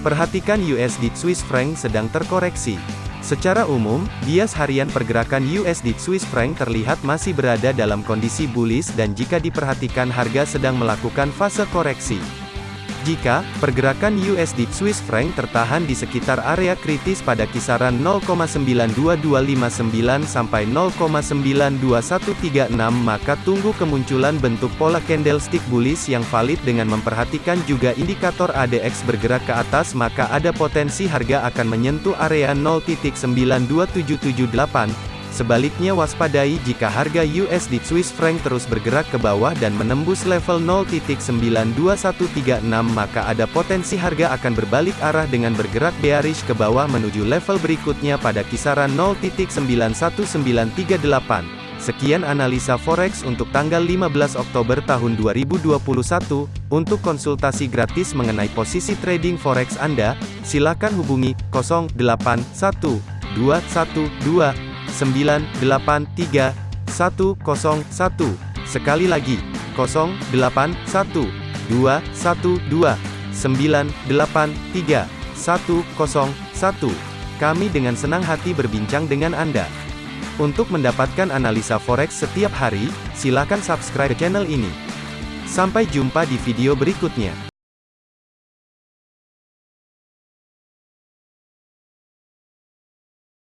Perhatikan USD Swiss franc sedang terkoreksi. Secara umum, bias harian pergerakan USD Swiss franc terlihat masih berada dalam kondisi bullish dan jika diperhatikan harga sedang melakukan fase koreksi. Jika pergerakan USD Swiss franc tertahan di sekitar area kritis pada kisaran 0,92259 sampai 0,92136 maka tunggu kemunculan bentuk pola candlestick bullish yang valid dengan memperhatikan juga indikator ADX bergerak ke atas maka ada potensi harga akan menyentuh area 0.92778 Sebaliknya waspadai jika harga USD Swiss franc terus bergerak ke bawah dan menembus level 0.92136 maka ada potensi harga akan berbalik arah dengan bergerak bearish ke bawah menuju level berikutnya pada kisaran 0.91938. Sekian analisa forex untuk tanggal 15 Oktober tahun 2021. Untuk konsultasi gratis mengenai posisi trading forex Anda, silakan hubungi 081212 983 101. Sekali lagi, 081 212 983 101. Kami dengan senang hati berbincang dengan Anda. Untuk mendapatkan analisa forex setiap hari, silakan subscribe channel ini. Sampai jumpa di video berikutnya.